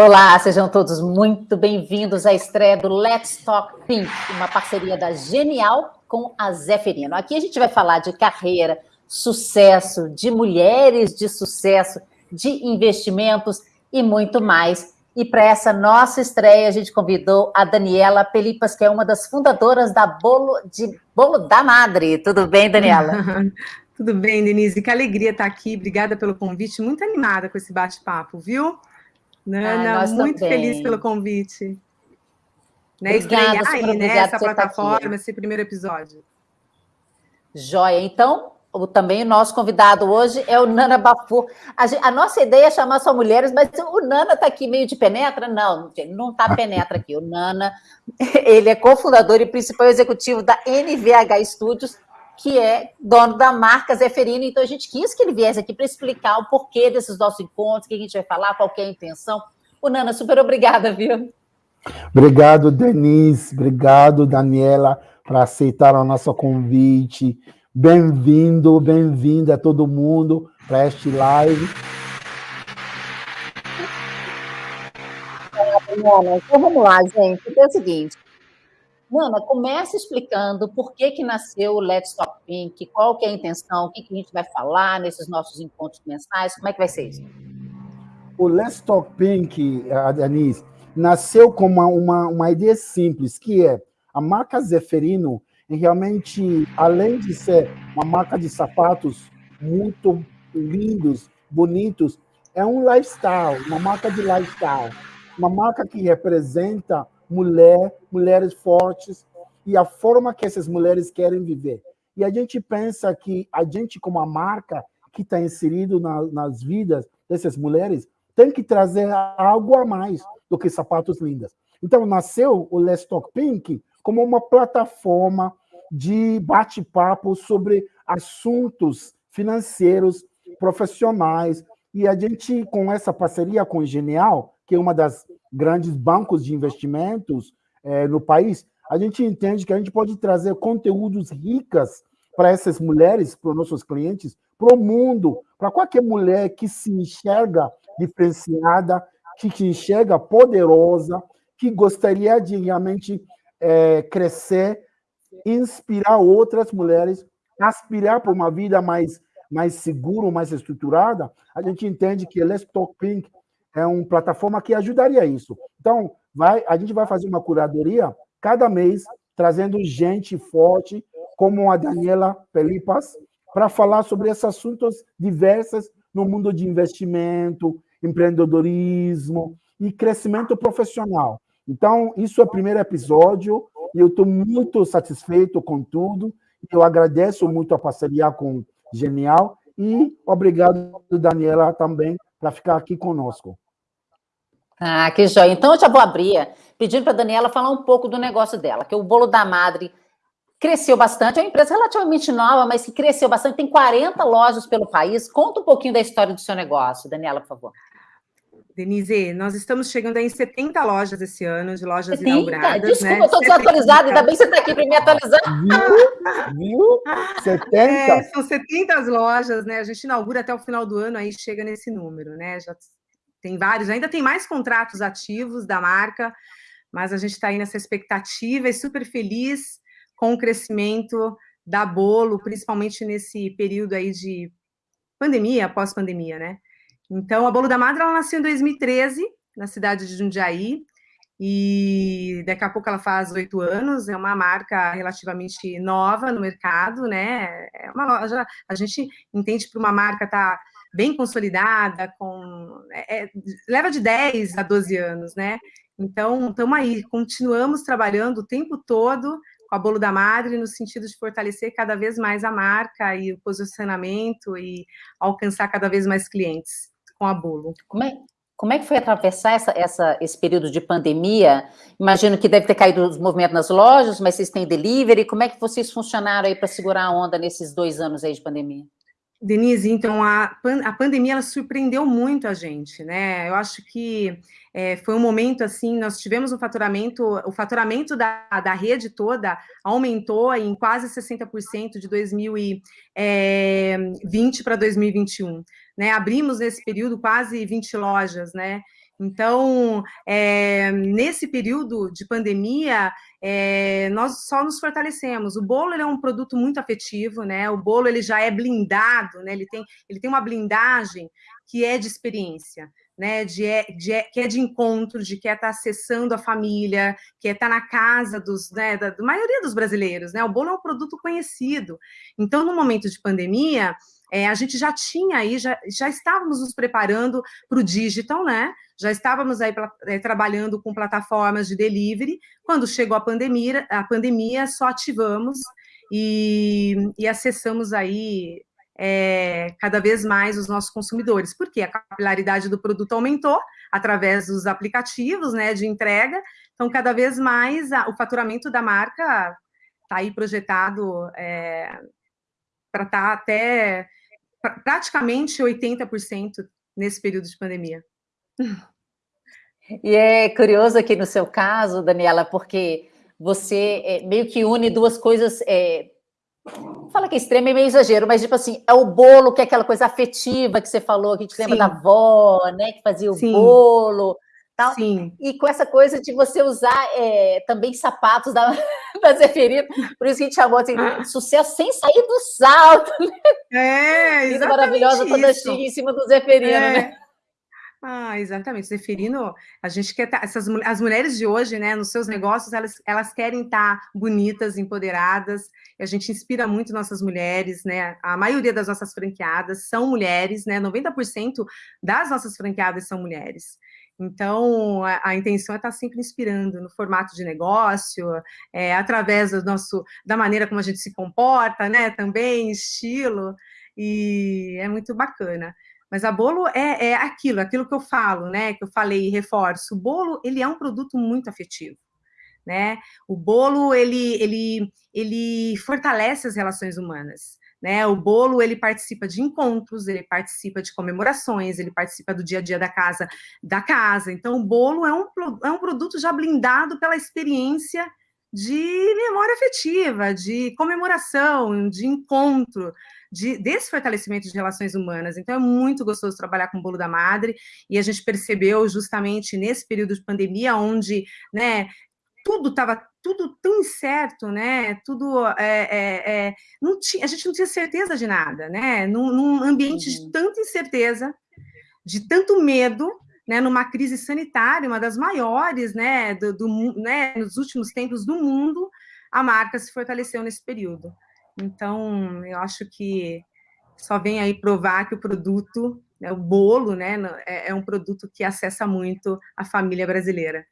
Olá, sejam todos muito bem-vindos à estreia do Let's Talk Pink, uma parceria da Genial com a Zeferino. Aqui a gente vai falar de carreira, sucesso, de mulheres de sucesso, de investimentos e muito mais. E para essa nossa estreia, a gente convidou a Daniela Pelipas, que é uma das fundadoras da Bolo, de Bolo da Madre. Tudo bem, Daniela? Tudo bem, Denise. Que alegria estar aqui. Obrigada pelo convite. Muito animada com esse bate-papo, viu? Nana, Ai, muito também. feliz pelo convite. Né, Obrigada, aí, né, essa plataforma, esse primeiro episódio. Joia. Então, o, também o nosso convidado hoje é o Nana Bafu. A, a nossa ideia é chamar só mulheres, mas o Nana está aqui meio de penetra? Não, ele não está penetra aqui. O Nana, ele é cofundador e principal executivo da NVH Studios, que é dono da marca Zeferino. Então, a gente quis que ele viesse aqui para explicar o porquê desses nossos encontros, o que a gente vai falar, qual é a intenção. O Nana, super obrigada, viu? Obrigado, Denise. Obrigado, Daniela, por aceitar o nosso convite. Bem-vindo, bem-vinda todo mundo para este live. Então vamos lá, gente. É o seguinte, Nana, começa explicando por que, que nasceu o Let's Talk Pink, qual que é a intenção, o que, que a gente vai falar nesses nossos encontros mensais, como é que vai ser isso? O Let's Talk Pink, Denise, nasceu com uma, uma, uma ideia simples, que é a marca Zeferino, realmente, além de ser uma marca de sapatos muito lindos, bonitos, é um lifestyle, uma marca de lifestyle, uma marca que representa mulher, mulheres fortes e a forma que essas mulheres querem viver. E a gente pensa que a gente, como a marca que está inserido na, nas vidas dessas mulheres, tem que trazer algo a mais do que sapatos lindos. Então, nasceu o Let's Talk Pink como uma plataforma de bate-papo sobre assuntos financeiros, profissionais, e a gente, com essa parceria com o Genial, que é uma das grandes bancos de investimentos é, no país, a gente entende que a gente pode trazer conteúdos ricas para essas mulheres, para os nossos clientes, para o mundo, para qualquer mulher que se enxerga diferenciada, que se enxerga poderosa, que gostaria de realmente é, crescer, inspirar outras mulheres, aspirar para uma vida mais, mais segura, mais estruturada, a gente entende que Let's Talk Pink é uma plataforma que ajudaria isso. Então, vai, a gente vai fazer uma curadoria cada mês, trazendo gente forte, como a Daniela Pelipas, para falar sobre esses assuntos diversos no mundo de investimento, empreendedorismo e crescimento profissional. Então, isso é o primeiro episódio e eu estou muito satisfeito com tudo. Eu agradeço muito a parceria com Genial e obrigado, Daniela, também, para ficar aqui conosco. Ah, que joia. Então, eu já vou abrir pedindo para a Daniela falar um pouco do negócio dela, que o Bolo da Madre cresceu bastante, é uma empresa relativamente nova, mas que cresceu bastante, tem 40 lojas pelo país. Conta um pouquinho da história do seu negócio, Daniela, por favor. Denise, nós estamos chegando em 70 lojas esse ano, de lojas 70? inauguradas. Desculpa, né? eu estou desatualizada, ainda bem que você está aqui para me atualizar. Viu? 70? É, são 70 lojas, né? A gente inaugura até o final do ano, aí chega nesse número, né? Já tem vários, ainda tem mais contratos ativos da marca, mas a gente está aí nessa expectativa e super feliz com o crescimento da Bolo, principalmente nesse período aí de pandemia, pós-pandemia, né? Então, a Bolo da Madre, ela nasceu em 2013, na cidade de Jundiaí, e daqui a pouco ela faz oito anos, é uma marca relativamente nova no mercado, né? É uma loja, a gente entende para uma marca tá bem consolidada, com é, é leva de 10 a 12 anos, né? Então, estamos aí, continuamos trabalhando o tempo todo com a Bolo da Madre, no sentido de fortalecer cada vez mais a marca e o posicionamento e alcançar cada vez mais clientes com a Bolo. Como é, como é que foi atravessar essa, essa, esse período de pandemia? Imagino que deve ter caído os movimentos nas lojas, mas vocês têm delivery. Como é que vocês funcionaram aí para segurar a onda nesses dois anos aí de pandemia? Denise, então a, pan a pandemia ela surpreendeu muito a gente, né? Eu acho que é, foi um momento assim, nós tivemos um faturamento, o faturamento da, da rede toda aumentou em quase 60% de 2020 para 2021. né? Abrimos nesse período quase 20 lojas, né? Então, é, nesse período de pandemia, é, nós só nos fortalecemos. O bolo é um produto muito afetivo, né? O bolo ele já é blindado, né? Ele tem, ele tem uma blindagem que é de experiência né, de, é, de, é, que é de encontro, de que é estar tá acessando a família, que é estar tá na casa dos, né, da, da maioria dos brasileiros, né? O bolo é um produto conhecido. Então, no momento de pandemia, é, a gente já tinha aí, já, já estávamos nos preparando para o digital, né? Já estávamos aí é, trabalhando com plataformas de delivery. Quando chegou a pandemia, a pandemia só ativamos e, e acessamos aí é, cada vez mais os nossos consumidores, porque a capilaridade do produto aumentou através dos aplicativos né, de entrega, então cada vez mais a, o faturamento da marca está aí projetado é, para estar tá até praticamente 80% nesse período de pandemia. E é curioso aqui no seu caso, Daniela, porque você é, meio que une duas coisas é, Fala que é extremo é meio exagero, mas tipo assim, é o bolo, que é aquela coisa afetiva que você falou, que te lembra Sim. da avó, né? Que fazia o Sim. bolo. Tal. Sim. E com essa coisa de você usar é, também sapatos da, da Zeferina, por isso que a gente chamou assim, ah. sucesso sem sair do salto. Né? É, exatamente maravilhosa toda chique em cima do Zeferino, é. né? Ah, exatamente. Zeferino, a gente quer tá, essas as mulheres de hoje, né, nos seus negócios, elas, elas querem estar tá bonitas, empoderadas. a gente inspira muito nossas mulheres, né? A maioria das nossas franqueadas são mulheres, né? 90% das nossas franqueadas são mulheres. Então, a, a, intenção é estar tá sempre inspirando no formato de negócio, é, através do nosso, da maneira como a gente se comporta, né? Também, estilo, e é muito bacana. Mas a bolo é, é aquilo, aquilo que eu falo, né? Que eu falei e reforço. O bolo ele é um produto muito afetivo. Né? O bolo ele, ele, ele fortalece as relações humanas. Né? O bolo ele participa de encontros, ele participa de comemorações, ele participa do dia a dia da casa, da casa. Então, o bolo é um, é um produto já blindado pela experiência de memória afetiva, de comemoração, de encontro, de, desse fortalecimento de relações humanas. Então, é muito gostoso trabalhar com o Bolo da Madre, e a gente percebeu justamente nesse período de pandemia, onde né, tudo estava tudo tão incerto, né? Tudo é, é, não tinha, a gente não tinha certeza de nada, né? Num, num ambiente uhum. de tanta incerteza, de tanto medo, né? Numa crise sanitária, uma das maiores, né? Do, do, né? Nos últimos tempos do mundo, a marca se fortaleceu nesse período. Então, eu acho que só vem aí provar que o produto, né, o bolo, né, é, é um produto que acessa muito a família brasileira.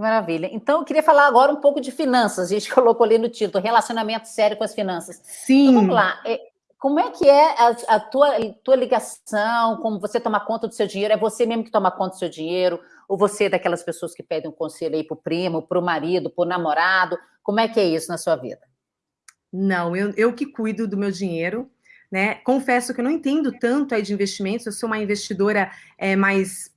Que maravilha. Então, eu queria falar agora um pouco de finanças. A gente colocou ali no título, relacionamento sério com as finanças. Sim. Então, vamos lá. É, como é que é a, a tua, tua ligação, como você toma conta do seu dinheiro? É você mesmo que toma conta do seu dinheiro? Ou você é daquelas pessoas que pedem um conselho aí para o primo, para o marido, para o namorado? Como é que é isso na sua vida? Não, eu, eu que cuido do meu dinheiro, né? Confesso que eu não entendo tanto aí de investimentos, eu sou uma investidora é, mais,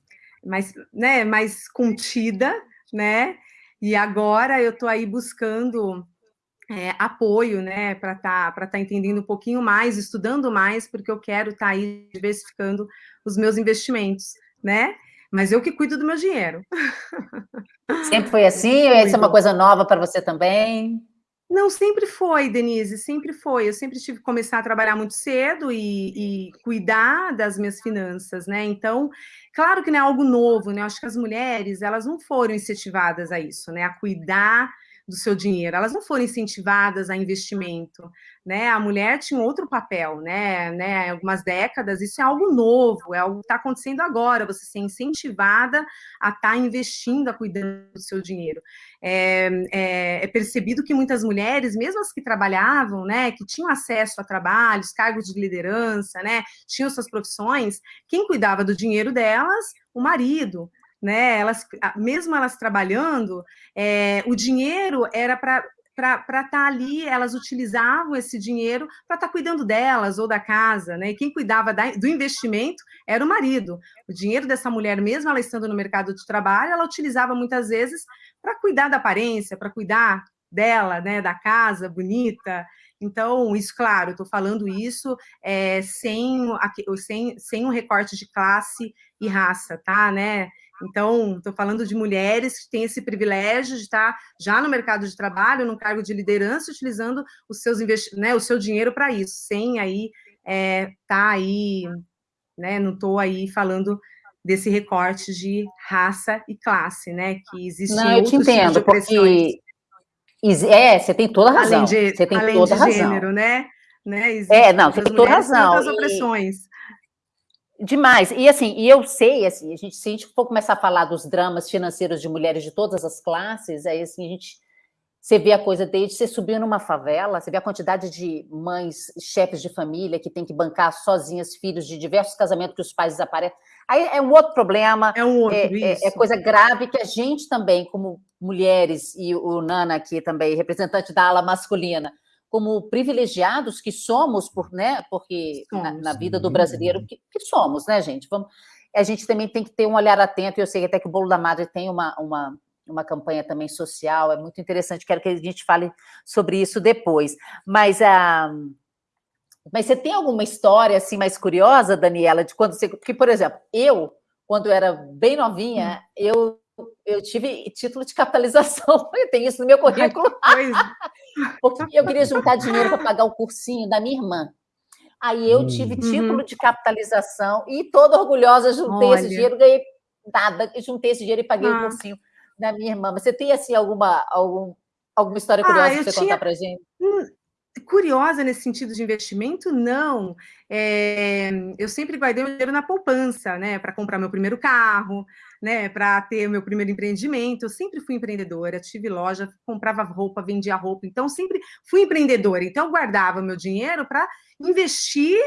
mais, né, mais contida, né? E agora eu estou aí buscando é, apoio, né, para estar tá, para tá entendendo um pouquinho mais, estudando mais, porque eu quero estar tá aí diversificando os meus investimentos, né? Mas eu que cuido do meu dinheiro. Sempre foi assim? Ou isso é uma coisa nova para você também? Não, sempre foi, Denise, sempre foi. Eu sempre tive que começar a trabalhar muito cedo e, e, cuidar das minhas finanças, né? Então, claro que não é algo novo, né? Eu acho que as mulheres, elas não foram incentivadas a isso, né? A cuidar do seu dinheiro, elas não foram incentivadas a investimento, né? A mulher tinha outro papel, né? né? Algumas décadas, isso é algo novo, é algo que está acontecendo agora, você ser incentivada a estar tá investindo, a cuidando do seu dinheiro. É, é, é, percebido que muitas mulheres, mesmo as que trabalhavam, né, que tinham acesso a trabalhos, cargos de liderança, né, tinham suas profissões, quem cuidava do dinheiro delas? O marido, né? Elas, mesmo elas trabalhando, é, o dinheiro era para para estar tá ali, elas utilizavam esse dinheiro para estar tá cuidando delas ou da casa, né? E quem cuidava da, do investimento era o marido. O dinheiro dessa mulher, mesmo ela estando no mercado de trabalho, ela utilizava muitas vezes para cuidar da aparência, para cuidar dela, né, da casa bonita. Então, isso, claro, estou falando isso é, sem, sem, sem um recorte de classe e raça, tá, né? Então, estou falando de mulheres que têm esse privilégio de estar já no mercado de trabalho, no cargo de liderança, utilizando os seus né, o seu dinheiro para isso, sem aí é, tá aí, né? Não estou aí falando desse recorte de raça e classe, né? Que existe Não, eu te entendo, porque é, você tem toda a razão. Além de, você tem além toda de razão. gênero, né? né? É, não, você tem toda razão. Outras opressões. Demais. E assim, e eu sei, assim, a gente, se a gente for começar a falar dos dramas financeiros de mulheres de todas as classes, aí assim, a gente você vê a coisa desde você subir numa favela, você vê a quantidade de mães, chefes de família que tem que bancar sozinhas filhos de diversos casamentos que os pais desaparecem. Aí é um outro problema, é, um outro, é, é, é coisa grave que a gente também, como mulheres, e o Nana aqui também, representante da ala masculina, como privilegiados que somos, por, né, porque somos. Na, na, vida do brasileiro, que, que, somos, né, gente? Vamos, a gente também tem que ter um olhar atento, e eu sei até que o Bolo da Madre tem uma, uma uma campanha também social, é muito interessante, quero que a gente fale sobre isso depois. Mas, ah, mas você tem alguma história assim mais curiosa, Daniela, de quando você... Porque, por exemplo, eu, quando eu era bem novinha, hum. eu, eu tive título de capitalização, eu tenho isso no meu currículo. Porque eu queria juntar dinheiro para pagar o cursinho da minha irmã. Aí eu tive hum. título uhum. de capitalização e toda orgulhosa juntei Olha. esse dinheiro, ganhei nada, juntei esse dinheiro e paguei ah. o cursinho da minha irmã. Você tem assim alguma, algum, alguma história curiosa ah, para você tinha... contar para gente? Hum, curiosa nesse sentido de investimento, não. É, eu sempre guardei o dinheiro na poupança, né? Para comprar meu primeiro carro, né? Para ter meu primeiro empreendimento. Eu sempre fui empreendedora, tive loja, comprava roupa, vendia roupa. Então, sempre fui empreendedora. Então, eu guardava meu dinheiro para investir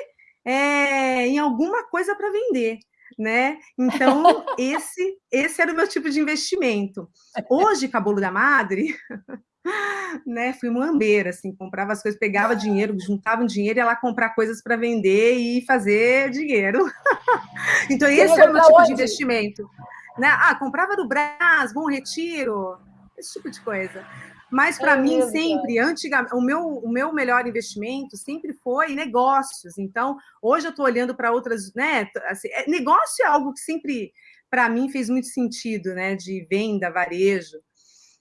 é, em alguma coisa para vender né? Então, esse, esse era o meu tipo de investimento. Hoje, Cabolo da Madre, né? Fui muambeira, assim, comprava as coisas, pegava dinheiro, juntava um dinheiro e ia lá comprar coisas para vender e fazer dinheiro. então, esse era o meu tipo onde? de investimento. Né? Ah, comprava no Brás, Bom Retiro, esse tipo de coisa. Mas para é mim sempre, antigamente, o meu, o meu melhor investimento sempre foi negócios. Então, hoje eu estou olhando para outras, né? Assim, é, negócio é algo que sempre para mim fez muito sentido, né? De venda, varejo.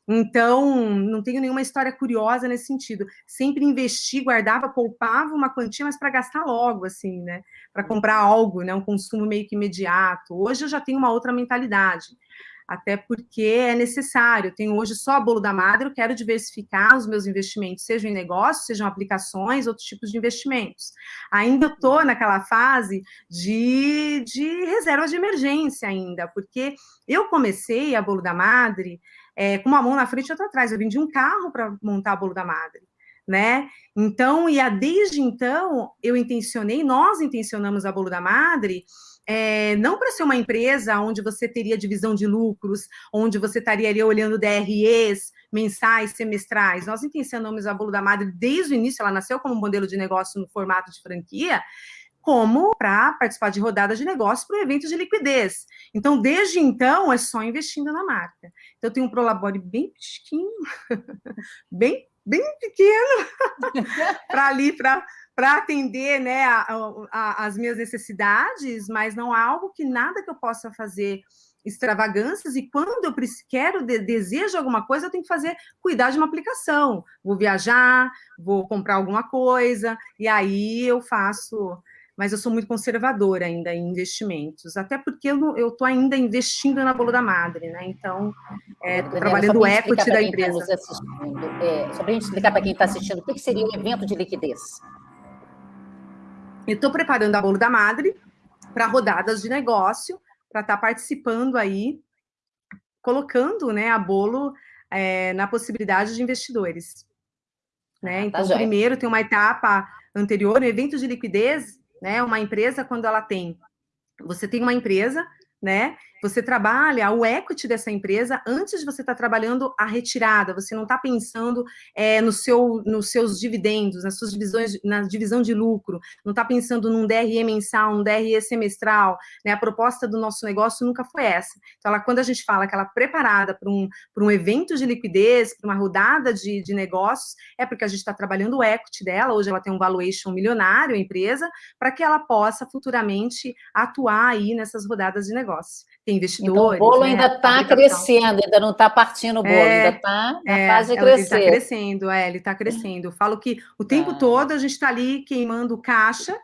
Então, não tenho nenhuma história curiosa nesse sentido. Sempre investi, guardava, poupava uma quantia, mas para gastar logo, assim, né? Para comprar algo, né? Um consumo meio que imediato. Hoje eu já tenho uma outra mentalidade até porque é necessário. Eu tenho hoje só bolo da madre, eu quero diversificar os meus investimentos, sejam em negócios, sejam aplicações, outros tipos de investimentos. Ainda estou naquela fase de, de reserva de emergência ainda, porque eu comecei a bolo da madre é, com uma mão na frente e outra atrás. Eu vendi um carro para montar bolo da madre. Né? Então, e a, desde então, eu intencionei, nós intencionamos a Bolo da Madre é, não para ser uma empresa onde você teria divisão de lucros, onde você estaria ali olhando DREs mensais, semestrais. Nós intencionamos a Bolo da Madre desde o início, ela nasceu como um modelo de negócio no formato de franquia, como para participar de rodadas de negócio para eventos de liquidez. Então, desde então, é só investindo na marca. Então, eu tenho um Prolabore bem pequeno, bem, bem pequeno, para ali, para para atender né, a, a, as minhas necessidades, mas não há algo que nada que eu possa fazer extravagâncias e quando eu quero, de, desejo alguma coisa, eu tenho que fazer, cuidar de uma aplicação. Vou viajar, vou comprar alguma coisa, e aí eu faço... Mas eu sou muito conservadora ainda em investimentos, até porque eu estou ainda investindo na Bolo da Madre, né? Então, estou é, trabalhando o equity da tá empresa. Tá é, só para a gente explicar para quem está assistindo, o que seria um evento de liquidez? estou preparando a Bolo da Madre para rodadas de negócio, para estar tá participando aí, colocando né, a Bolo é, na possibilidade de investidores. Né? Ah, tá então, primeiro tem uma etapa anterior, no evento de liquidez, né? Uma empresa, quando ela tem... Você tem uma empresa, né? Você trabalha o equity dessa empresa antes de você estar tá trabalhando a retirada. Você não está pensando é, no seu, nos seus dividendos, nas suas divisões, na divisão de lucro. Não está pensando num DRE mensal, um DRE semestral. Né? A proposta do nosso negócio nunca foi essa. Então, ela, quando a gente fala que ela é preparada para um, um evento de liquidez, para uma rodada de, de negócios, é porque a gente está trabalhando o equity dela. Hoje ela tem um valuation milionário, a empresa, para que ela possa futuramente atuar aí nessas rodadas de negócio tem investidores. Então, o bolo né, ainda está crescendo, ainda não está partindo o bolo, é, ainda está na é, fase de crescer. Ele está crescendo, é, ele está crescendo. Eu falo que o tempo ah. todo a gente está ali queimando caixa,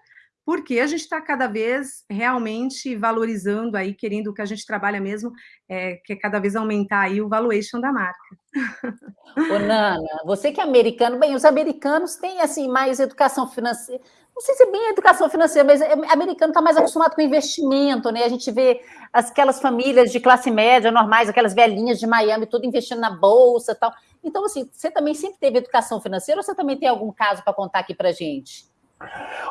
porque a gente está cada vez realmente valorizando aí, querendo que a gente trabalha mesmo, é, que é cada vez aumentar aí o valuation da marca. Ô, Nana, você que é americano, bem, os americanos têm assim mais educação financeira não sei se é bem educação financeira, mas é, americano está mais acostumado com investimento, né? A gente vê aquelas famílias de classe média normais, aquelas velhinhas de Miami, tudo investindo na bolsa tal. Então, assim, você também sempre teve educação financeira ou você também tem algum caso para contar aqui para gente?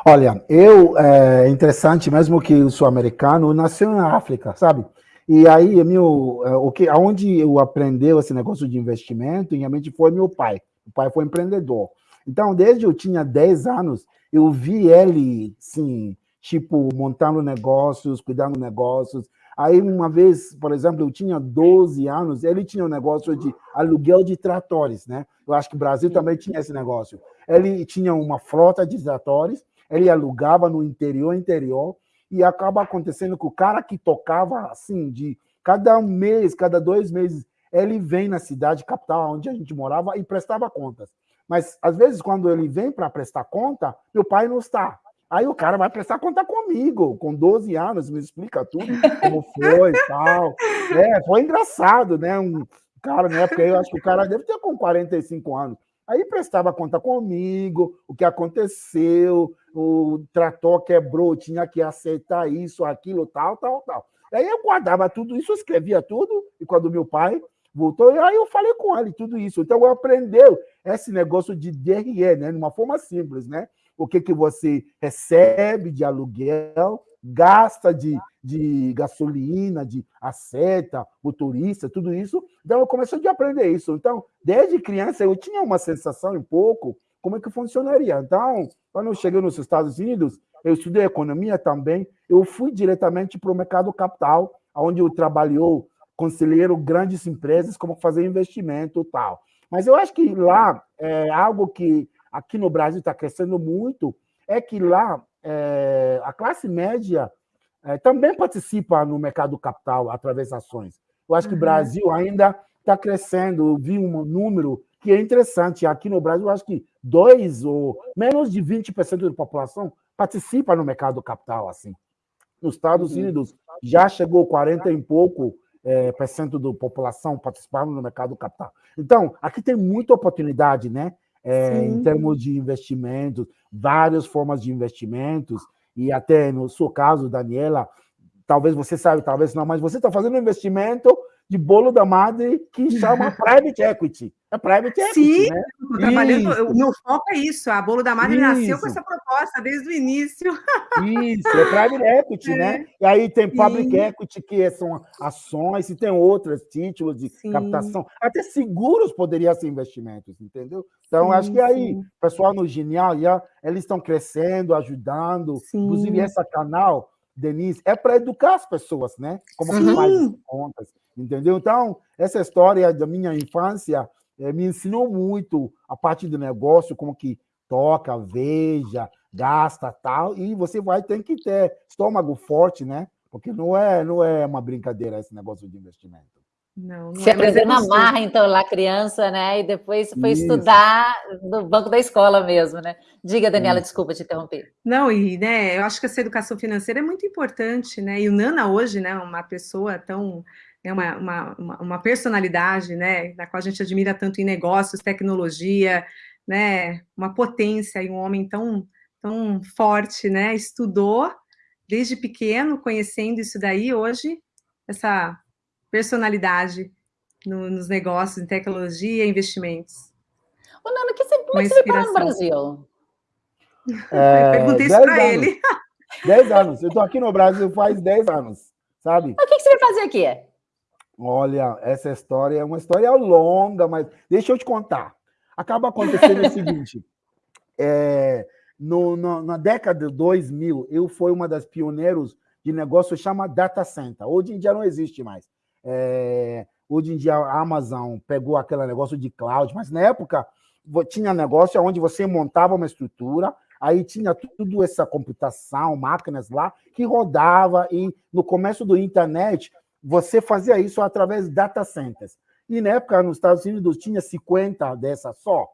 Olha, eu, é interessante, mesmo que eu sou americano, nasci na África, sabe? E aí, meu, é, o que, aonde eu aprendi esse negócio de investimento, realmente foi meu pai. O pai foi empreendedor. Então, desde eu tinha 10 anos, eu vi ele, sim, tipo, montando negócios, cuidando negócios. Aí, uma vez, por exemplo, eu tinha 12 anos, ele tinha um negócio de aluguel de tratores, né? Eu acho que o Brasil também tinha esse negócio. Ele tinha uma frota de tratores, ele alugava no interior, interior, e acaba acontecendo que o cara que tocava, assim, de cada um mês, cada dois meses, ele vem na cidade capital, onde a gente morava, e prestava contas. Mas, às vezes, quando ele vem para prestar conta, meu pai não está. Aí o cara vai prestar conta comigo, com 12 anos, me explica tudo, como foi e tal. É, foi engraçado, né? Um cara, na época, eu acho que o cara deve ter com 45 anos. Aí prestava conta comigo, o que aconteceu, o trator quebrou, tinha que aceitar isso, aquilo, tal, tal, tal. Aí eu guardava tudo isso, escrevia tudo, e quando meu pai voltou, e aí eu falei com ele tudo isso. Então, eu aprendeu esse negócio de DRE, né? De uma forma simples, né? O que, que você recebe de aluguel, gasta de, de gasolina, de aceta, motorista, tudo isso. Então, eu comecei a aprender isso. Então, desde criança, eu tinha uma sensação um pouco como é que funcionaria. Então, quando eu cheguei nos Estados Unidos, eu estudei economia também, eu fui diretamente para o mercado capital, onde eu trabalhou conselheiro grandes empresas, como fazer investimento e tal. Mas eu acho que lá, é algo que aqui no Brasil está crescendo muito, é que lá é, a classe média é, também participa no mercado capital através de ações. Eu acho que o uhum. Brasil ainda está crescendo. Eu vi um número que é interessante. Aqui no Brasil, eu acho que dois ou menos de 20% da população participa no mercado capital. assim. Nos Estados uhum. Unidos já chegou 40 e pouco é, por cento da população participando no mercado capital. Então, aqui tem muita oportunidade, né? É, em termos de investimentos, várias formas de investimentos, e até no seu caso, Daniela, talvez você sabe, talvez não, mas você está fazendo um investimento de bolo da madre que chama private equity. É private equity, Sim, né? trabalhando, o meu foco é isso. A bolo da madre isso. nasceu com essa proposta desde o início. Isso, é private equity, é. né? E aí tem public Sim. equity, que são ações, e tem outros títulos de Sim. captação. Até seguros poderiam ser investimentos, entendeu? Então, sim, acho que aí, o pessoal no Genial, já, eles estão crescendo, ajudando. Inclusive, esse canal, Denise, é para educar as pessoas, né? Como que faz as contas entendeu? Então, essa história da minha infância é, me ensinou muito a parte do negócio, como que toca, veja, gasta, tal, e você vai ter que ter estômago forte, né? Porque não é, não é uma brincadeira esse negócio de investimento. Não, não Você é, aprendeu na marra, então, lá criança, né? E depois foi Isso. estudar no banco da escola mesmo, né? Diga, Daniela, Isso. desculpa te interromper. Não, e né, eu acho que essa educação financeira é muito importante, né? E o Nana hoje, né, uma pessoa tão é uma, uma, uma personalidade, né, da qual a gente admira tanto em negócios, tecnologia, né, uma potência e um homem tão, tão forte, né, estudou desde pequeno, conhecendo isso daí, hoje, essa personalidade no, nos negócios, em tecnologia e investimentos. Ô, Nana, que você, como é que você veio no Brasil? É, Perguntei isso para ele. Dez anos. Eu estou aqui no Brasil faz dez anos. sabe? O que, que você vai fazer aqui? Olha, essa história é uma história longa, mas deixa eu te contar. Acaba acontecendo o seguinte: é, no, no, na década de 2000, eu fui uma das pioneiros de negócio chama data center. Hoje em dia não existe mais. É, hoje em dia a Amazon pegou aquele negócio de cloud, mas na época tinha negócio onde você montava uma estrutura, aí tinha tudo essa computação, máquinas lá, que rodava, e no começo do internet, você fazia isso através de data centers. E na época, nos Estados Unidos, tinha 50 dessas só.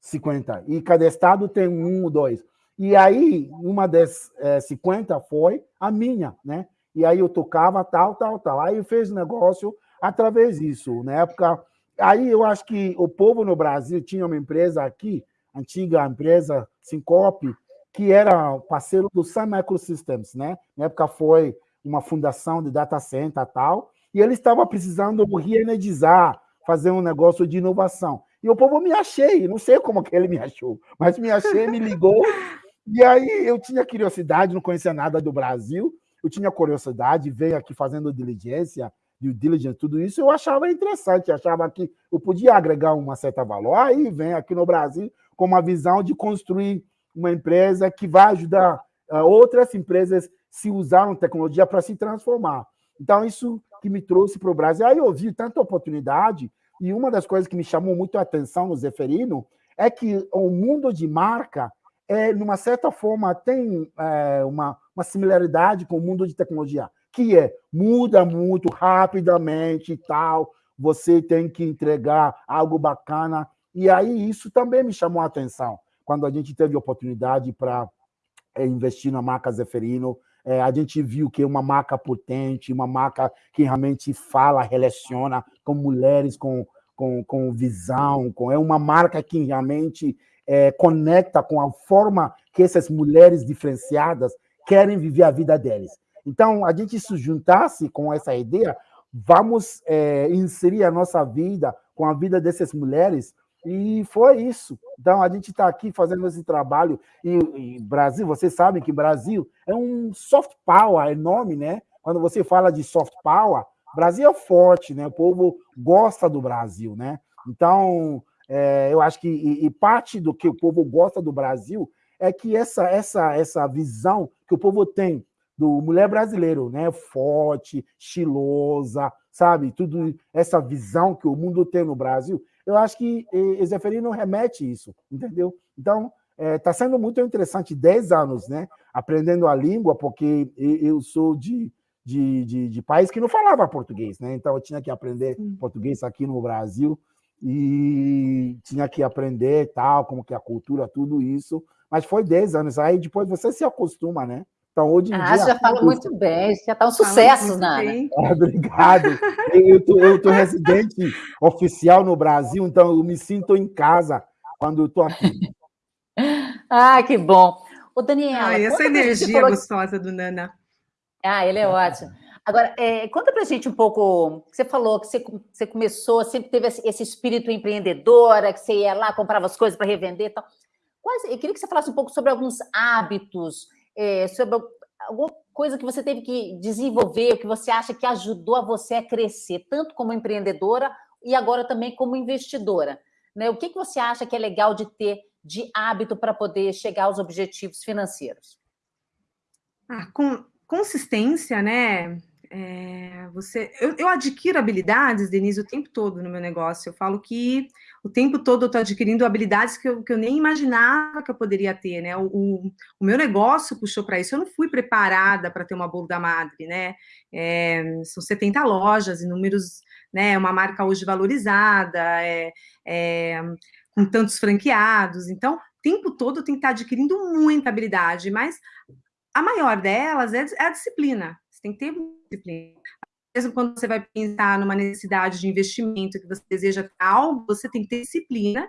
50. E cada estado tem um ou dois. E aí, uma das é, 50 foi a minha, né? E aí eu tocava tal, tal, tal. Aí eu fiz negócio através disso. Na época, aí eu acho que o povo no Brasil tinha uma empresa aqui, antiga empresa Syncop, que era parceiro do Sun Microsystems, né? Na época foi uma fundação de data center tal, e ele estava precisando reenergizar, fazer um negócio de inovação. E o povo me achei, não sei como que ele me achou, mas me achei, me ligou, e aí eu tinha curiosidade, não conhecia nada do Brasil, eu tinha curiosidade, veio aqui fazendo diligência, due diligence, tudo isso, eu achava interessante, achava que eu podia agregar uma certa valor. Aí vem aqui no Brasil com uma visão de construir uma empresa que vai ajudar outras empresas se usaram tecnologia para se transformar. Então, isso que me trouxe para o Brasil. Aí eu vi tanta oportunidade, e uma das coisas que me chamou muito a atenção no Zeferino é que o mundo de marca, é, numa certa forma, tem é, uma, uma similaridade com o mundo de tecnologia, que é muda muito rapidamente e tal, você tem que entregar algo bacana. E aí isso também me chamou a atenção, quando a gente teve oportunidade para investir na marca Zeferino, é, a gente viu que é uma marca potente, uma marca que realmente fala, relaciona com mulheres com, com, com visão, com, é uma marca que realmente é, conecta com a forma que essas mulheres diferenciadas querem viver a vida deles. Então, a gente se juntasse com essa ideia, vamos é, inserir a nossa vida com a vida dessas mulheres e foi isso. Então, a gente está aqui fazendo esse trabalho. E, e, Brasil, vocês sabem que Brasil é um soft power enorme, né? Quando você fala de soft power, Brasil é forte, né? O povo gosta do Brasil, né? Então, é, eu acho que e, e parte do que o povo gosta do Brasil é que essa, essa, essa visão que o povo tem do mulher brasileiro, né? Forte, estilosa, sabe? Tudo essa visão que o mundo tem no Brasil eu acho que Zeferino remete isso, entendeu? Então, está é, tá sendo muito interessante, 10 anos, né? Aprendendo a língua, porque eu sou de, de, de, de, país que não falava português, né? Então, eu tinha que aprender português aqui no Brasil e tinha que aprender tal, como que a cultura, tudo isso. Mas foi 10 anos. Aí depois você se acostuma, né? Então, hoje em ah, dia. já fala muito bem, já está um sucesso, Nana. Ah, obrigado. Eu estou residente oficial no Brasil, então eu me sinto em casa quando eu estou aqui. Ah, que bom. O Daniela. Ah, essa energia falou... gostosa do Nana. Ah, ele é ótimo. Agora, é, conta para a gente um pouco. Você falou que você, você começou, sempre teve esse espírito empreendedora, que você ia lá, comprava as coisas para revender e tal. Quase, eu queria que você falasse um pouco sobre alguns hábitos é, sobre alguma coisa que você teve que desenvolver, que você acha que ajudou a você a crescer, tanto como empreendedora e agora também como investidora. Né? O que, que você acha que é legal de ter de hábito para poder chegar aos objetivos financeiros? Ah, com consistência, né? É, você, eu, eu, adquiro habilidades, Denise, o tempo todo no meu negócio. Eu falo que o tempo todo eu estou adquirindo habilidades que eu, que eu, nem imaginava que eu poderia ter, né? O, o, o meu negócio puxou para isso. Eu não fui preparada para ter uma da madre, né? É, são 70 lojas, inúmeros, né? Uma marca hoje valorizada, é, é, com tantos franqueados. Então, o tempo todo eu tenho que estar adquirindo muita habilidade, mas a maior delas é, é a disciplina tem que ter disciplina. Mesmo quando você vai pensar numa necessidade de investimento, que você deseja algo, você tem que ter disciplina,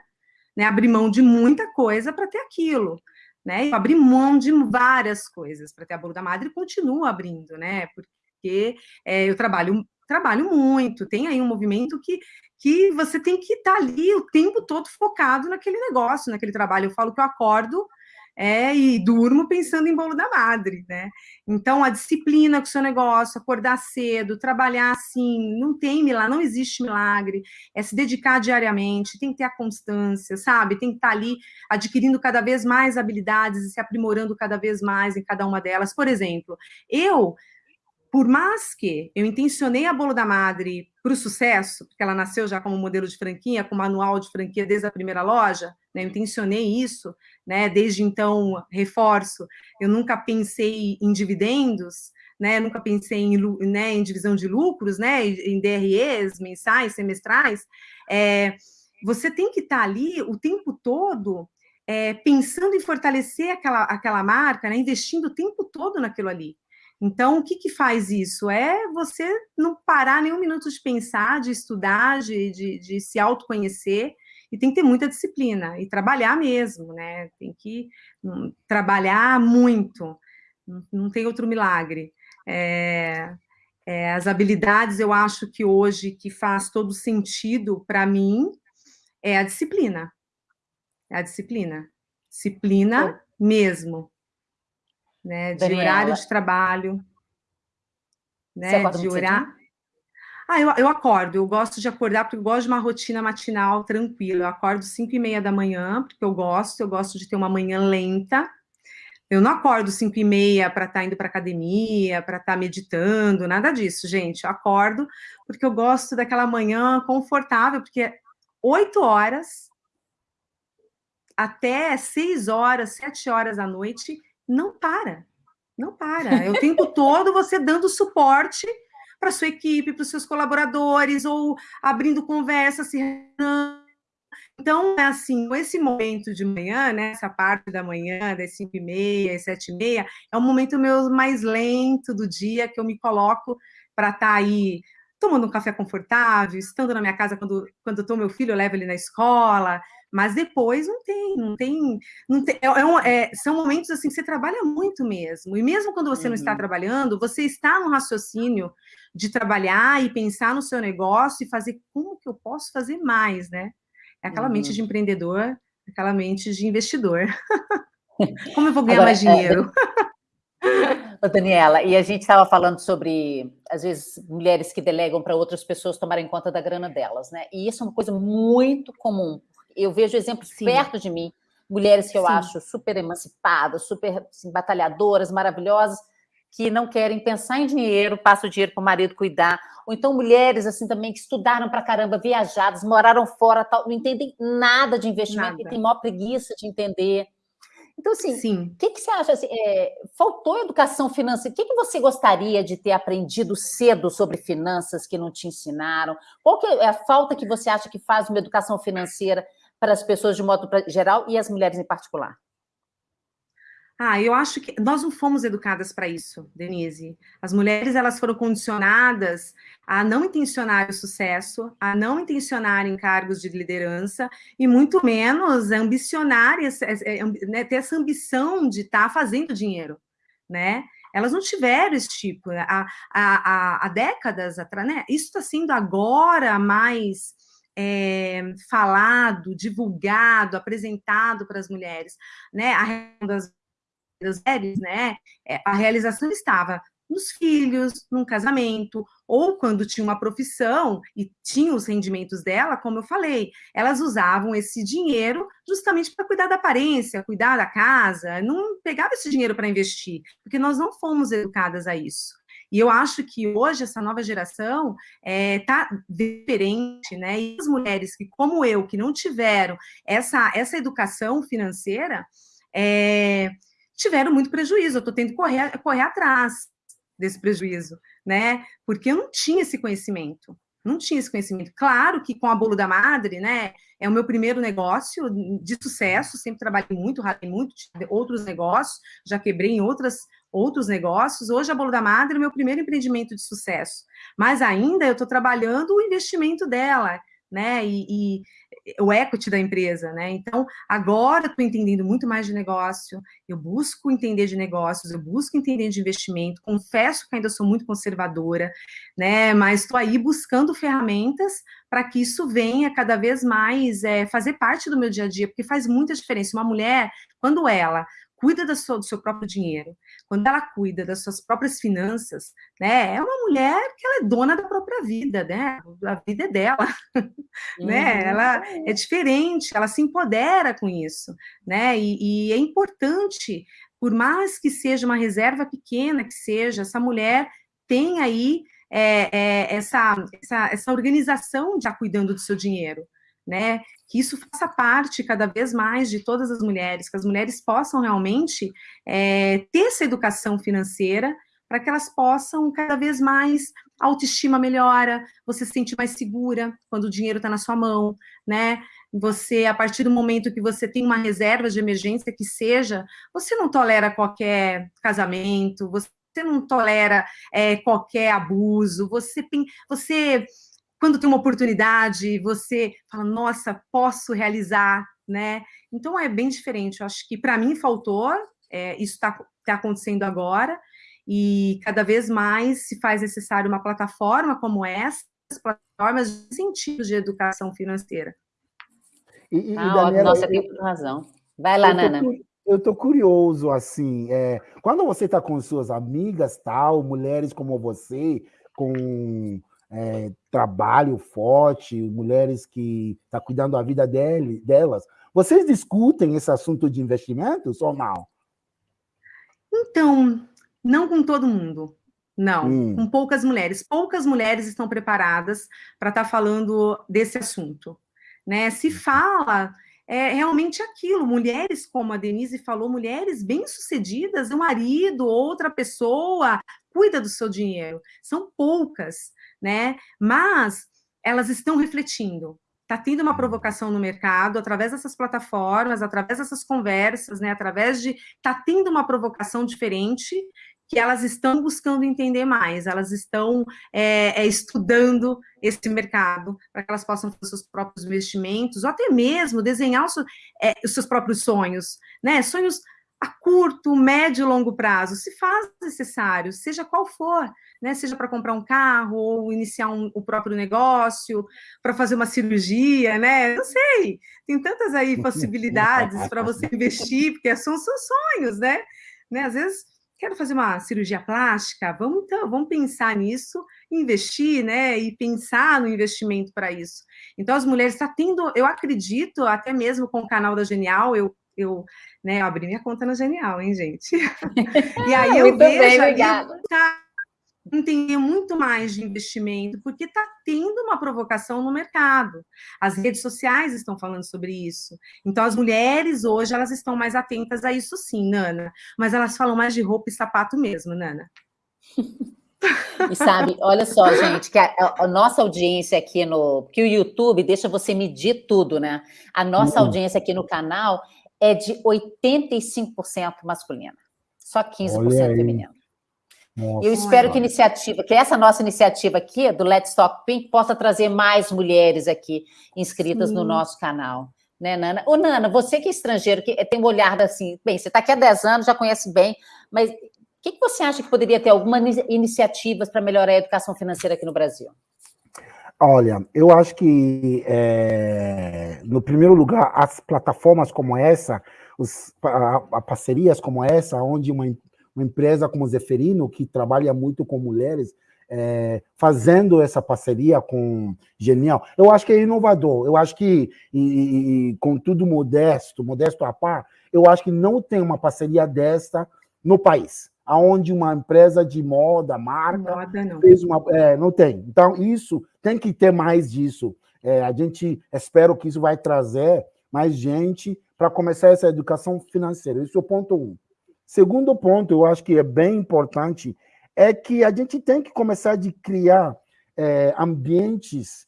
né? Abrir mão de muita coisa para ter aquilo. Né? Eu abri mão de várias coisas para ter a bolo da madre e continuo abrindo, né? Porque é, eu trabalho trabalho muito, tem aí um movimento que, que você tem que estar tá ali o tempo todo focado naquele negócio, naquele trabalho. Eu falo que eu acordo é, e durmo pensando em bolo da madre, né? Então, a disciplina com o seu negócio, acordar cedo, trabalhar assim, não tem milagre, não existe milagre, é se dedicar diariamente, tem que ter a constância, sabe? Tem que estar ali adquirindo cada vez mais habilidades e se aprimorando cada vez mais em cada uma delas. Por exemplo, eu por mais que eu intencionei a Bolo da Madre para o sucesso, porque ela nasceu já como modelo de franquia, com manual de franquia desde a primeira loja, né, eu intencionei isso, né, desde então, reforço, eu nunca pensei em dividendos, né, nunca pensei em, né, em divisão de lucros, né, em DREs mensais, semestrais, é, você tem que estar ali o tempo todo é, pensando em fortalecer aquela, aquela marca, né, investindo o tempo todo naquilo ali. Então, o que, que faz isso? É você não parar nenhum minuto de pensar, de estudar, de, de, de se autoconhecer, e tem que ter muita disciplina, e trabalhar mesmo, né? Tem que um, trabalhar muito, não, não, tem outro milagre. É, é, as habilidades, eu acho que hoje, que faz todo sentido para mim, é a disciplina. É a disciplina. Disciplina mesmo né? De Daniela. horário de trabalho, né? de horário. Ah, eu, eu acordo, eu gosto de acordar porque eu gosto de uma rotina matinal tranquila. Eu acordo 5 e meia da manhã, porque eu gosto, eu gosto de ter uma manhã lenta. Eu não acordo 5 e meia para estar tá indo para academia, para estar tá meditando, nada disso, gente. Eu acordo porque eu gosto daquela manhã confortável, porque 8 horas até 6 horas, 7 horas da noite, não para, não para. É o tempo todo você dando suporte para sua equipe, para os seus colaboradores, ou abrindo conversa, se então, é assim, esse momento de manhã, né, essa parte da manhã, das 5 e meia, às 7 e meia, é o momento meu mais lento do dia, que eu me coloco para estar tá aí tomando um café confortável, estando na minha casa quando, quando eu tô meu filho, eu levo ele na escola, mas depois não tem, não tem, não tem é, é, um, é são momentos assim que você trabalha muito mesmo, e mesmo quando você uhum. não está uhum. trabalhando, você está no raciocínio de trabalhar e pensar no seu negócio e fazer como que eu posso fazer mais, né? É aquela uhum. mente de empreendedor, aquela mente de investidor. como eu vou ganhar Agora, mais é, dinheiro? É... Daniela, e a gente estava falando sobre, às vezes, mulheres que delegam para outras pessoas tomarem conta da grana delas, né? E isso é uma coisa muito comum, eu vejo exemplos Sim. perto de mim, mulheres que eu Sim. acho super emancipadas, super assim, batalhadoras, maravilhosas, que não querem pensar em dinheiro, passam o dinheiro para o marido cuidar, ou então mulheres assim também que estudaram para caramba, viajadas, moraram fora, tal, não entendem nada de investimento nada. e têm maior preguiça de entender. Então, assim, o que, que você acha? Assim, é, faltou educação financeira? O que, que você gostaria de ter aprendido cedo sobre finanças que não te ensinaram? Qual que é a falta que você acha que faz uma educação financeira para as pessoas de modo geral e as mulheres em particular? Ah, eu acho que nós não fomos educadas para isso, Denise. As mulheres elas foram condicionadas a não intencionar o sucesso, a não intencionar em cargos de liderança e muito menos ambicionar, né, ter essa ambição de estar tá fazendo dinheiro, né? Elas não tiveram esse tipo. Há, há, há décadas atrás, né? Isso está sendo agora mais é, falado, divulgado, apresentado para as mulheres, né? A das, das mulheres, né? É, a realização estava nos filhos, num casamento, ou quando tinha uma profissão e tinha os rendimentos dela, como eu falei, elas usavam esse dinheiro justamente para cuidar da aparência, cuidar da casa, não pegava esse dinheiro para investir, porque nós não fomos educadas a isso. E eu acho que hoje essa nova geração está é, tá diferente, né? E as mulheres que, como eu, que não tiveram essa, essa educação financeira, é, tiveram muito prejuízo. Eu estou tendo que correr, correr atrás desse prejuízo, né? Porque eu não tinha esse conhecimento. Não tinha esse conhecimento. Claro que com a Bolo da Madre, né? É o meu primeiro negócio de sucesso. Sempre trabalhei muito, ralei muito, outros negócios, já quebrei em outras, outros negócios. Hoje a Bolo da Madre é o meu primeiro empreendimento de sucesso. Mas ainda eu estou trabalhando o investimento dela, né? E, e, o equity da empresa, né? Então, agora estou entendendo muito mais de negócio, eu busco entender de negócios, eu busco entender de investimento, confesso que ainda sou muito conservadora, né? Mas estou aí buscando ferramentas para que isso venha cada vez mais é, fazer parte do meu dia a dia, porque faz muita diferença. Uma mulher, quando ela cuida do seu, do seu próprio dinheiro, quando ela cuida das suas próprias finanças, né, é uma mulher que ela é dona da própria vida, né, a vida é dela, uhum. né, ela é diferente, ela se empodera com isso, né, e, e é importante, por mais que seja uma reserva pequena que seja, essa mulher tem aí é, é, essa, essa, essa organização já cuidando do seu dinheiro, né? Que isso faça parte cada vez mais de todas as mulheres, que as mulheres possam realmente é, ter essa educação financeira para que elas possam cada vez mais a autoestima melhora, você se sente mais segura quando o dinheiro está na sua mão, né? Você, a partir do momento que você tem uma reserva de emergência que seja, você não tolera qualquer casamento, você não tolera é, qualquer abuso, você, você, quando tem uma oportunidade, você fala, nossa, posso realizar, né? Então é bem diferente. Eu acho que para mim faltou, é, isso está tá acontecendo agora, e cada vez mais se faz necessário uma plataforma como essa, plataformas de sentido de educação financeira. E, e, ah, Daniela, nossa, tem razão. Vai lá, Nana eu tô curioso, assim, é, quando você está com suas amigas, tal, mulheres como você, com é, trabalho forte, mulheres que estão tá cuidando da vida dele, delas, vocês discutem esse assunto de investimentos ou não? Então, não com todo mundo. Não, hum. com poucas mulheres. Poucas mulheres estão preparadas para estar tá falando desse assunto. Né? Se uhum. fala é realmente aquilo. Mulheres, como a Denise falou, mulheres bem-sucedidas, um marido, outra pessoa, cuida do seu dinheiro. São poucas, né? Mas elas estão refletindo. Está tendo uma provocação no mercado através dessas plataformas, através dessas conversas, né? Através de. Está tendo uma provocação diferente que elas estão buscando entender mais, elas estão é, é, estudando esse mercado para que elas possam fazer seus próprios investimentos, ou até mesmo desenhar os, é, os seus próprios sonhos, né? Sonhos a curto, médio e longo prazo, se faz necessário, seja qual for, né? Seja para comprar um carro, ou iniciar um, o próprio negócio, para fazer uma cirurgia, né? Não sei, tem tantas aí possibilidades para você investir, porque são seus sonhos, né? né? Às vezes quero fazer uma cirurgia plástica, vamos então, vamos pensar nisso, investir, né, e pensar no investimento para isso. Então as mulheres estão tá tendo, eu acredito, até mesmo com o canal da Genial, eu eu, né, abri minha conta na Genial, hein, gente? e aí eu vejo bem, tá, entender muito mais de investimento, porque está tendo uma provocação no mercado. As redes sociais estão falando sobre isso. Então, as mulheres hoje, elas estão mais atentas a isso sim, Nana. Mas elas falam mais de roupa e sapato mesmo, Nana. E sabe, olha só, gente, que a, a, nossa audiência aqui no... que o YouTube deixa você medir tudo, né? A nossa uhum. audiência aqui no canal é de 85% masculina. Só 15% feminina. Nossa, eu espero que iniciativa, que essa nossa iniciativa aqui do Let's Talk Pink possa trazer mais mulheres aqui inscritas Sim. no nosso canal. Né, Nana? Ô, Nana, você que é estrangeiro, que tem um olhar assim, bem, você está aqui há 10 anos, já conhece bem, mas o que, que você acha que poderia ter algumas iniciativas para melhorar a educação financeira aqui no Brasil? Olha, eu acho que, é, no primeiro lugar, as plataformas como essa, os, a, a parcerias como essa, onde uma uma empresa como Zeferino, que trabalha muito com mulheres, é, fazendo essa parceria com Genial. Eu acho que é inovador, eu acho que, e, e, com tudo modesto, modesto a par, eu acho que não tem uma parceria desta no país, aonde uma empresa de moda, marca, moda não. fez uma... É, não tem. Então, isso, tem que ter mais disso. É, a gente, espero que isso vai trazer mais gente para começar essa educação financeira. Isso é o ponto um. Segundo ponto, eu acho que é bem importante, é que a gente tem que começar a criar é, ambientes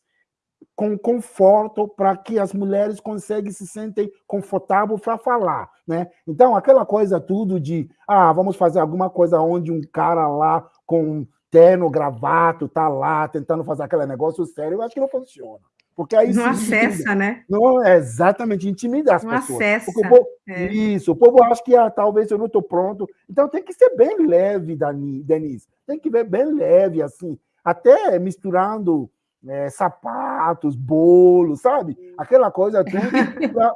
com conforto para que as mulheres conseguem se sentem confortáveis para falar, né? Então, aquela coisa tudo de, ah, vamos fazer alguma coisa onde um cara lá com terno, gravato, tá lá tentando fazer aquele negócio sério, eu acho que não funciona. Porque aí não acessa, né? Não, é exatamente, intimidar as não pessoas. Acessa, o povo, é. Isso, o povo acha que ah, talvez eu não estou pronto. Então tem que ser bem leve, Denise. Tem que ver bem leve, assim. Até misturando é, sapato, pratos, bolos, sabe? Aquela coisa tudo,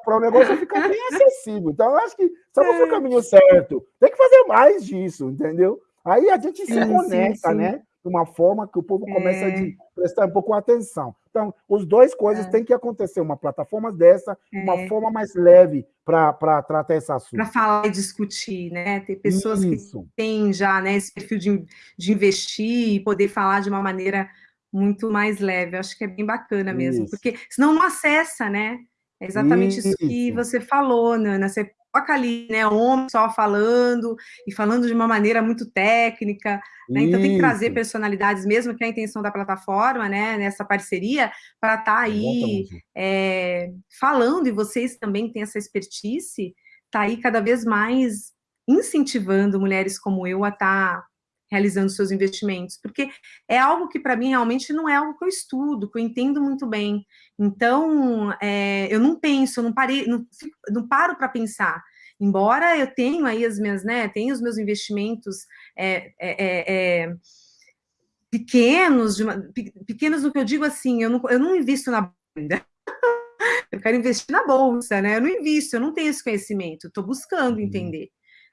para o negócio ficar bem acessível. Então, eu acho que estamos no é. caminho certo. Tem que fazer mais disso, entendeu? Aí a gente se conecta, sim, sim. né? De uma forma que o povo começa é. a prestar um pouco atenção. Então, os dois coisas é. têm que acontecer. Uma plataforma dessa, é. uma forma mais leve para tratar esse assunto. Para falar e discutir, né? Ter pessoas Isso. que têm já né, esse perfil de, de investir e poder falar de uma maneira muito mais leve. Eu acho que é bem bacana mesmo, isso. porque senão não acessa, né? É exatamente isso, isso que você falou, Nana. Você coloca ali, né, homem só falando, e falando de uma maneira muito técnica, né? Então tem que trazer personalidades, mesmo que é a intenção da plataforma, né, nessa parceria, para estar tá aí é, falando, e vocês também têm essa expertise, tá aí cada vez mais incentivando mulheres como eu a estar tá realizando seus investimentos, porque é algo que para mim realmente não é algo que eu estudo, que eu entendo muito bem. Então, é, eu não penso, eu não parei, não, não paro para pensar. Embora eu tenha aí as minhas, né, tenho os meus investimentos é, é, é pequenos, uma, pequenos no que eu digo assim, eu não, eu não invisto na bolsa, eu quero investir na bolsa, né? Eu não invisto, eu não tenho esse conhecimento, estou buscando uhum. entender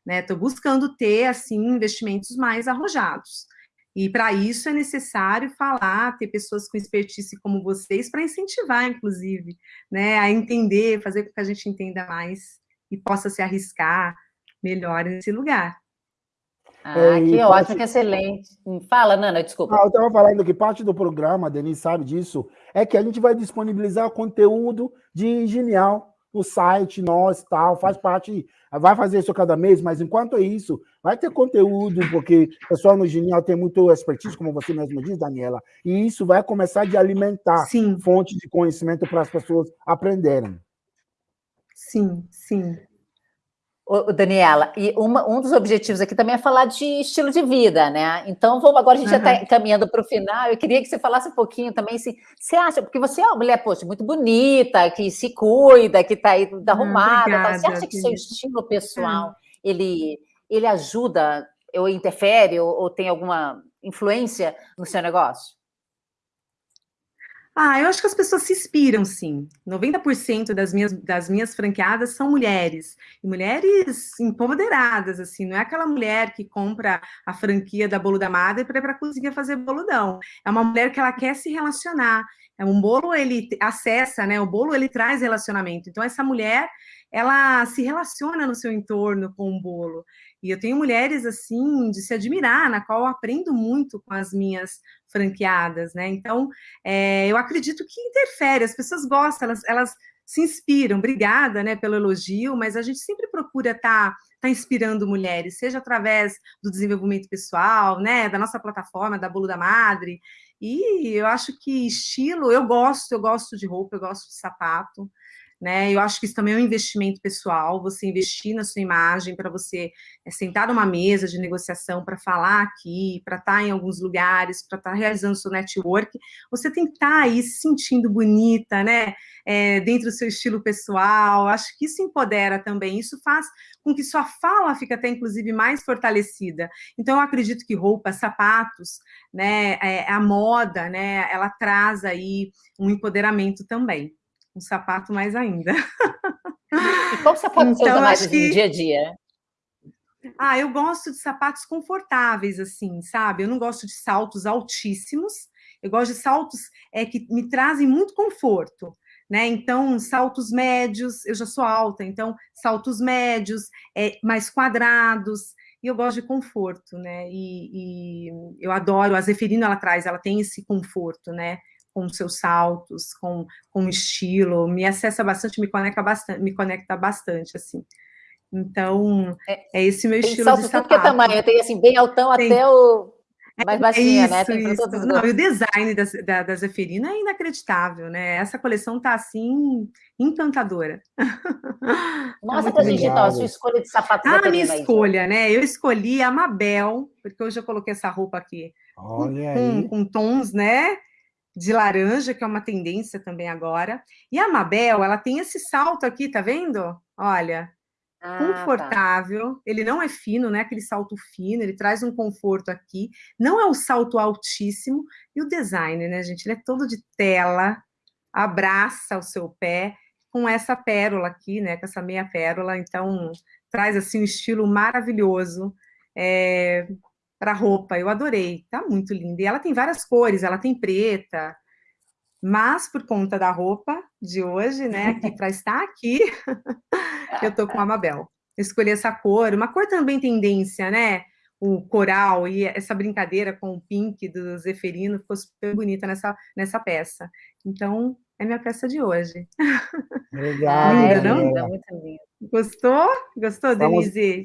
né? Estou buscando ter assim investimentos mais arrojados. E para isso é necessário falar, ter pessoas com expertise como vocês para incentivar, inclusive, né, a entender, fazer com que a gente entenda mais e possa se arriscar melhor nesse lugar. Ah, é, que ótimo, parte... que excelente. Fala, Nana, desculpa. Ah, eu estava falando que parte do programa, a Denise sabe disso, é que a gente vai disponibilizar conteúdo de genial no site, nós, tal, faz parte, vai fazer isso cada mês, mas enquanto é isso, vai ter conteúdo, porque o pessoal no Genial tem muito expertise, como você mesmo diz, Daniela, e isso vai começar de alimentar sim. fonte de conhecimento para as pessoas aprenderem. Sim, sim. Ô, Daniela, e uma, um dos objetivos aqui também é falar de estilo de vida, né? Então, vamos agora, a gente uhum. já está caminhando para o final. Eu queria que você falasse um pouquinho também, assim, você acha, porque você é uma mulher, poxa, muito bonita, que se cuida, que está aí toda arrumada. Você acha que seu estilo pessoal, ele, ele ajuda, ou interfere, ou, ou tem alguma influência no seu negócio? Ah, eu acho que as pessoas se inspiram, sim. 90% das minhas, das minhas franqueadas são mulheres. E mulheres empoderadas, assim. Não é aquela mulher que compra a franquia da Bolo da Madre para ir para a cozinha fazer boludão. É uma mulher que ela quer se relacionar. É um bolo, ele acessa, né? O bolo, ele traz relacionamento. Então, essa mulher, ela se relaciona no seu entorno com o bolo. E eu tenho mulheres, assim, de se admirar, na qual eu aprendo muito com as minhas franqueadas, né? Então, é, eu acredito que interfere, as pessoas gostam, elas, elas se inspiram. Obrigada, né, pelo elogio, mas a gente sempre procura estar tá, tá inspirando mulheres, seja através do desenvolvimento pessoal, né, da nossa plataforma, da Bolo da Madre, e eu acho que estilo, eu gosto, eu gosto de roupa, eu gosto de sapato, né? Eu acho que isso também é um investimento pessoal, você investir na sua imagem para você é, sentar numa mesa de negociação para falar aqui, para estar tá em alguns lugares, para estar tá realizando seu network, você tem que estar tá aí se sentindo bonita, né? É, dentro do seu estilo pessoal, acho que isso empodera também, isso faz com que sua fala fique até, inclusive, mais fortalecida. Então, eu acredito que roupas, sapatos, né, é, a moda, né, ela traz aí um empoderamento também um sapato mais ainda. E qual sapato então, você usa mais que... no dia a dia? Ah, eu gosto de sapatos confortáveis, assim, sabe? Eu não gosto de saltos altíssimos, eu gosto de saltos é, que me trazem muito conforto, né? Então, saltos médios, eu já sou alta, então, saltos médios, é, mais quadrados, e eu gosto de conforto, né? E, e eu adoro, a Zeferino, ela traz, ela tem esse conforto, né? Com seus saltos, com, com estilo, me acessa bastante, me conecta bastante, me conecta bastante, assim. Então, é, é esse meu estilo salto, de sapato. Tudo que é tamanho, tem assim, bem altão tem, até o mais baixinha, é né? Tem isso. Não, e o design da, da, da Zeferina é inacreditável, né? Essa coleção tá, assim, encantadora. Nossa, tá gente, então, a sua escolha de sapato Ah, a minha escolha, aí, né? Eu escolhi a Mabel, porque hoje eu coloquei essa roupa aqui. Olha com, aí. com tons, né? De laranja, que é uma tendência também agora. E a Mabel, ela tem esse salto aqui, tá vendo? Olha, ah, tá. confortável. Tá. Ele não é fino, né? Aquele salto fino, ele traz um conforto aqui. Não é um salto altíssimo. E o design, né, gente? Ele é todo de tela, abraça o seu pé com essa pérola aqui, né, com essa meia pérola, então traz assim um estilo maravilhoso é, para roupa, eu adorei, tá muito linda, e ela tem várias cores, ela tem preta, mas por conta da roupa de hoje, né, aqui para estar aqui, eu tô com a Mabel. escolhi essa cor, uma cor também tendência, né, o coral e essa brincadeira com o pink do Zeferino ficou super bonita nessa, nessa peça. Então, é minha peça de hoje. Legal. linda, não? Muito linda. Gostou? Gostou, estamos, Denise?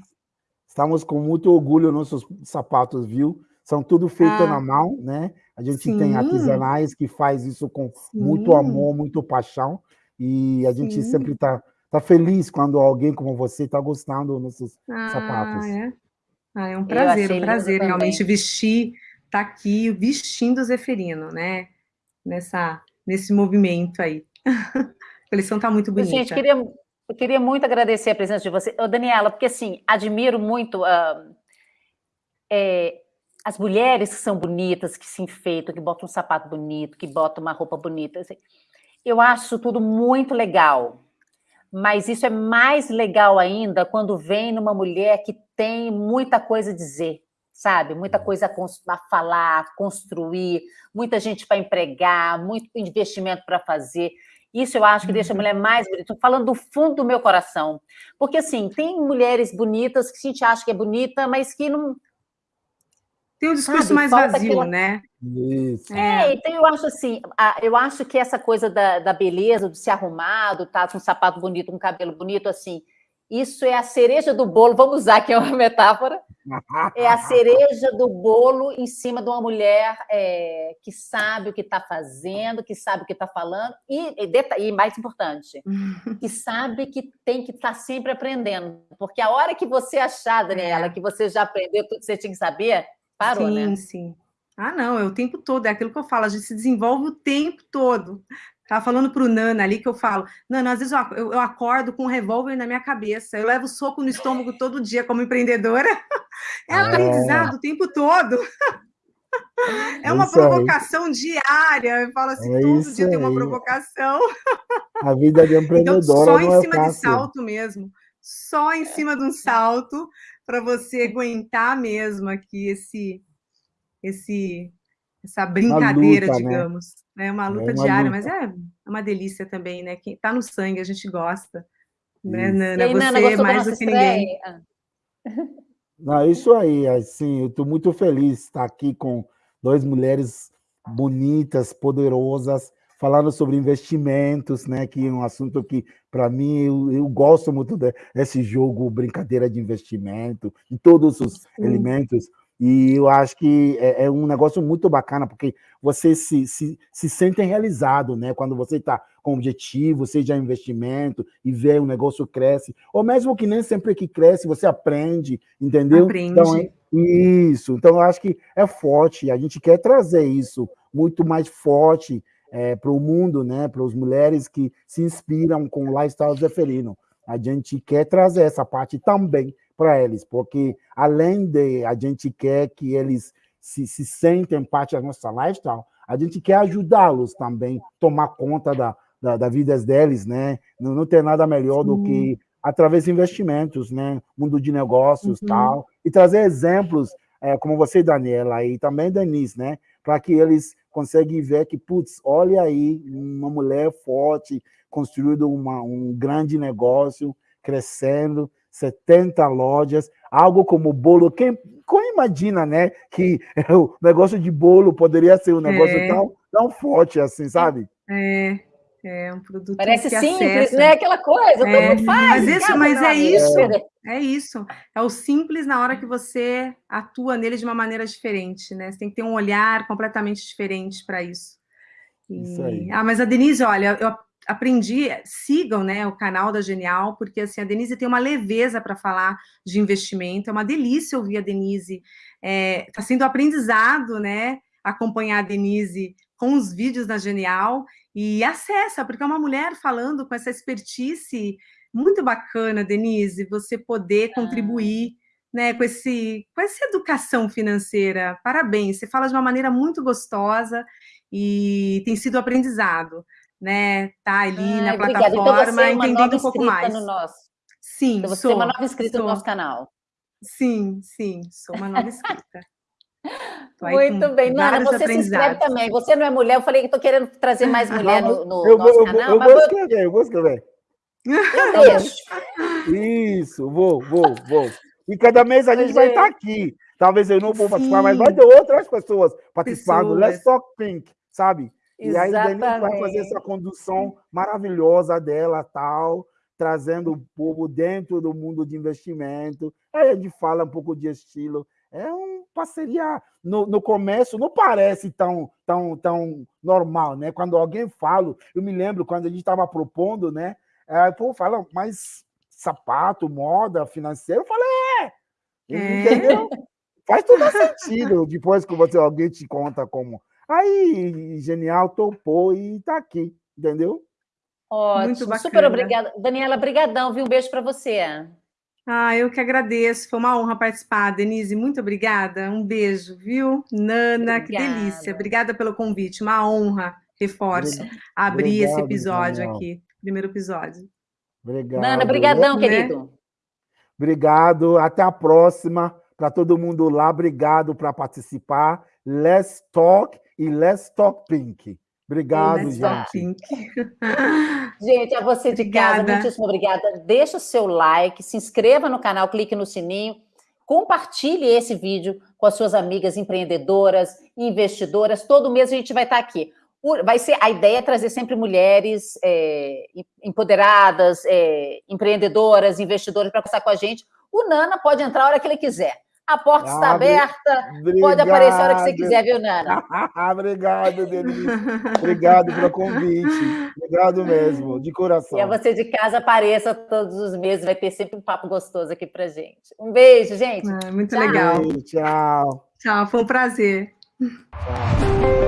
Estamos com muito orgulho nos nossos sapatos, viu? São tudo feito ah, na mão, né? A gente sim. tem artesanais que faz isso com sim. muito amor, muito paixão. E a gente sim. sempre está tá feliz quando alguém como você está gostando dos nossos ah, sapatos. É? Ah, é um prazer, um prazer realmente vestir, tá aqui vestindo o Zeferino, né? Nessa, nesse movimento aí. a coleção tá muito bonita. Gente, queria, eu queria muito agradecer a presença de você. Ô, Daniela, porque assim, admiro muito uh, é, as mulheres que são bonitas, que se enfeitam, que botam um sapato bonito, que botam uma roupa bonita. Assim, eu acho tudo muito legal mas isso é mais legal ainda quando vem numa mulher que tem muita coisa a dizer, sabe? Muita uhum. coisa a falar, construir, muita gente para empregar, muito investimento para fazer. Isso eu acho que deixa a mulher uhum. mais bonita. Estou falando do fundo do meu coração. Porque, assim, tem mulheres bonitas que a gente acha que é bonita, mas que não, tem um discurso Sabe, mais vazio, aquela... né? Isso. É, então eu acho assim, eu acho que essa coisa da, da beleza, do se arrumado, tá com um sapato bonito, um cabelo bonito, assim, isso é a cereja do bolo, vamos usar aqui uma metáfora, é a cereja do bolo em cima de uma mulher é, que sabe o que está fazendo, que sabe o que está falando, e, e, e, mais importante, que sabe que tem que estar tá sempre aprendendo, porque a hora que você achar, Daniela, é. que você já aprendeu tudo que você tinha que saber, Parou, sim, né? Sim, sim. Ah, não, é o tempo todo, é aquilo que eu falo, a gente se desenvolve o tempo todo. Estava falando para o Nana ali que eu falo, Nana, às vezes eu, eu, acordo com um revólver na minha cabeça, eu levo soco no estômago todo dia como empreendedora. É, é. aprendizado o tempo todo. É uma provocação aí. diária. Eu falo assim, é todo dia aí. tem uma provocação. A vida de empreendedora então, só em é cima de salto mesmo. Só em cima de um salto para você aguentar mesmo aqui esse, esse, essa brincadeira, luta, né? digamos. Né? É uma luta é uma diária, luta. mas é uma delícia também, né? Quem tá no sangue, a gente gosta. Né, Nana? Aí, você Nana, é mais do que ninguém. Não, é isso aí, assim, eu estou muito feliz de estar aqui com duas mulheres bonitas, poderosas, falando sobre investimentos, né, que é um assunto que, para mim, eu, eu, gosto muito desse jogo, brincadeira de investimento, em todos os Sim. elementos, e eu acho que é, é, um negócio muito bacana, porque você se, se, se sente realizado, né? Quando você está com objetivo, seja investimento, e vê o negócio cresce, ou mesmo que nem sempre que cresce, você aprende, entendeu? Aprende. Então, é, isso. Então, eu acho que é forte, a gente quer trazer isso muito mais forte é, para o mundo, né, para as mulheres que se inspiram com o lifestyle zeferino. A gente quer trazer essa parte também para eles, porque além de a gente quer que eles se, se sentem parte da nossa lifestyle, a gente quer ajudá-los também a tomar conta da, da, da vida deles, né? Não, não tem nada melhor Sim. do que através de investimentos, né? Mundo de negócios uhum. tal, e trazer exemplos, é, como você, Daniela, e também Denise, né? Para que eles consegue ver que, putz, olha aí, uma mulher forte, construindo uma, um grande negócio, crescendo, 70 lojas, algo como bolo. Quem, quem imagina, né, que o negócio de bolo poderia ser um negócio é. tão, tão forte assim, sabe? É, é um produto Parece simples, acessa. né? Aquela coisa, é, todo mundo faz. Mas, isso, mas é isso, é isso. É o simples na hora que você atua nele de uma maneira diferente, né? Você tem que ter um olhar completamente diferente para isso. E... isso aí. Ah, mas a Denise, olha, eu aprendi, sigam né, o canal da Genial, porque assim, a Denise tem uma leveza para falar de investimento, é uma delícia ouvir a Denise. Está é, tá sendo aprendizado, né? Acompanhar a Denise com os vídeos da Genial e acessa, porque é uma mulher falando com essa expertise muito bacana, Denise, você poder contribuir né, com, esse, com essa educação financeira. Parabéns, você fala de uma maneira muito gostosa e tem sido aprendizado. Né? Tá ali Ai, na plataforma, então, entendendo um pouco mais. No nosso. Sim, então você sou, é uma nova inscrita sou. no nosso canal. Sim, sim, sou uma nova inscrita. Muito bem, Nana, você se inscreve também. Você não é mulher, eu falei que estou querendo trazer mais mulher no, no eu nosso vou, canal. Eu, vou escrever, eu vou escrever. Eu deixo. Isso, vou, vou, vou. E cada mês a gente vai estar aqui. Talvez eu não vou Sim. participar, mas vai ter outras pessoas participando. Pessoas. Let's Talk Pink, sabe? Exatamente. E aí Denise vai fazer essa condução maravilhosa dela, tal, trazendo o povo dentro do mundo de investimento. Aí a gente fala um pouco de estilo. É uma parceria. No, no começo não parece tão, tão, tão normal, né? Quando alguém fala, eu me lembro quando a gente estava propondo, né? Aí o povo fala, mas sapato, moda, financeiro, eu falei, é, é. entendeu? Faz todo sentido depois que você, alguém te conta como. Aí, genial, topou e está aqui, entendeu? Ótimo, super obrigada. Daniela, brigadão, viu? Um beijo para você. Ah, eu que agradeço, foi uma honra participar. Denise, muito obrigada, um beijo, viu? Nana, obrigada. que delícia, obrigada pelo convite, uma honra, reforço, abrir Obrigado, esse episódio Daniel. aqui, primeiro episódio. Obrigado. Nana, brigadão, né? querido. Obrigado, até a próxima, para todo mundo lá, obrigado por participar. Let's Talk e Let's Talk Pink. Obrigado, gente. gente, a você de casa, muitíssimo obrigada. Deixa o seu like, se inscreva no canal, clique no sininho, compartilhe esse vídeo com as suas amigas empreendedoras, investidoras. Todo mês a gente vai estar aqui. Vai ser a ideia é trazer sempre mulheres é, empoderadas, é, empreendedoras, investidoras para conversar com a gente. O Nana pode entrar a hora que ele quiser. A porta ah, está aberta, obrigado. pode aparecer a hora que você quiser, viu, Nana? obrigado, Denise. Obrigado pelo convite. Obrigado mesmo, de coração. E a você de casa apareça todos os meses, vai ter sempre um papo gostoso aqui pra gente. Um beijo, gente. Ah, muito tchau. legal. Tchau. Tchau, foi um prazer. Tchau.